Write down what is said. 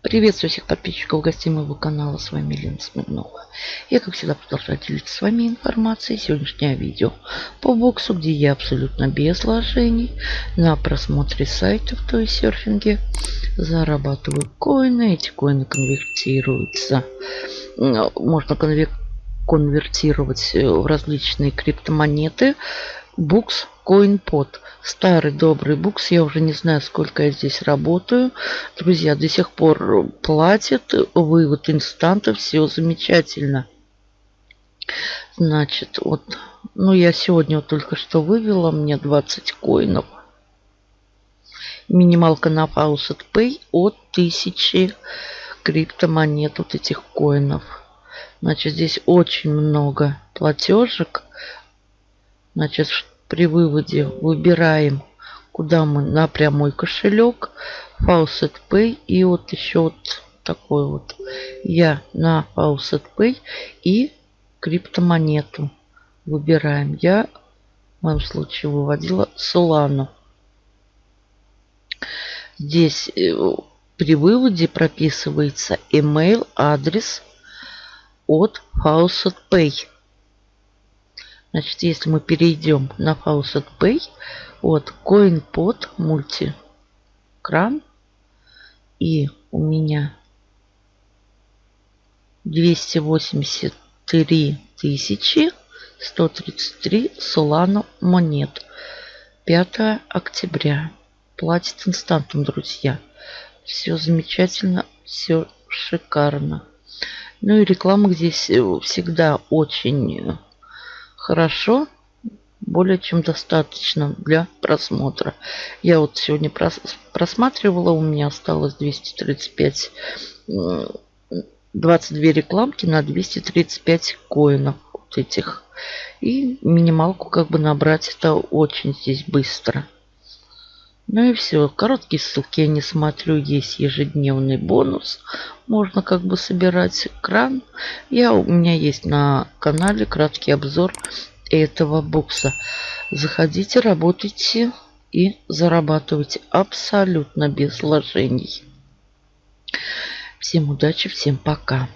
Приветствую всех подписчиков гостей моего канала. С вами Лена Смирнова. Я, как всегда, продолжаю делиться с вами информацией. Сегодняшнее видео по боксу, где я абсолютно без вложений на просмотре сайтов, то есть серфинге, зарабатываю коины. Эти коины конвертируются. Можно конвертировать в различные криптомонеты. Букс CoinPod. Старый добрый букс. Я уже не знаю, сколько я здесь работаю. Друзья, до сих пор платят. Вывод инстанта. Все замечательно. Значит, вот, ну я сегодня вот только что вывела мне 20 коинов. Минималка на Faucet Pay от 1000 криптомонет вот этих коинов. Значит, здесь очень много платежек. Значит, при выводе выбираем, куда мы на прямой кошелек, Faucet Pay и вот еще вот такой вот. Я на Faucet Pay и криптомонету выбираем. Я в моем случае выводила Solana. Здесь э, при выводе прописывается email, адрес от Faucet Pay. Значит, если мы перейдем на Faucet Pay, вот CoinPod мультикран, и у меня 283 тысячи 133 Solana монет. 5 октября. Платит инстантом, друзья. Все замечательно, все шикарно. Ну и реклама здесь э, всегда очень хорошо, более чем достаточно для просмотра. Я вот сегодня прос просматривала, у меня осталось 235, 22 рекламки на 235 коинов вот этих. И минималку как бы набрать это очень здесь быстро. Ну и все. Короткие ссылки я не смотрю. Есть ежедневный бонус. Можно как бы собирать кран. Я, у меня есть на канале краткий обзор этого бокса. Заходите, работайте и зарабатывайте абсолютно без вложений. Всем удачи, всем пока.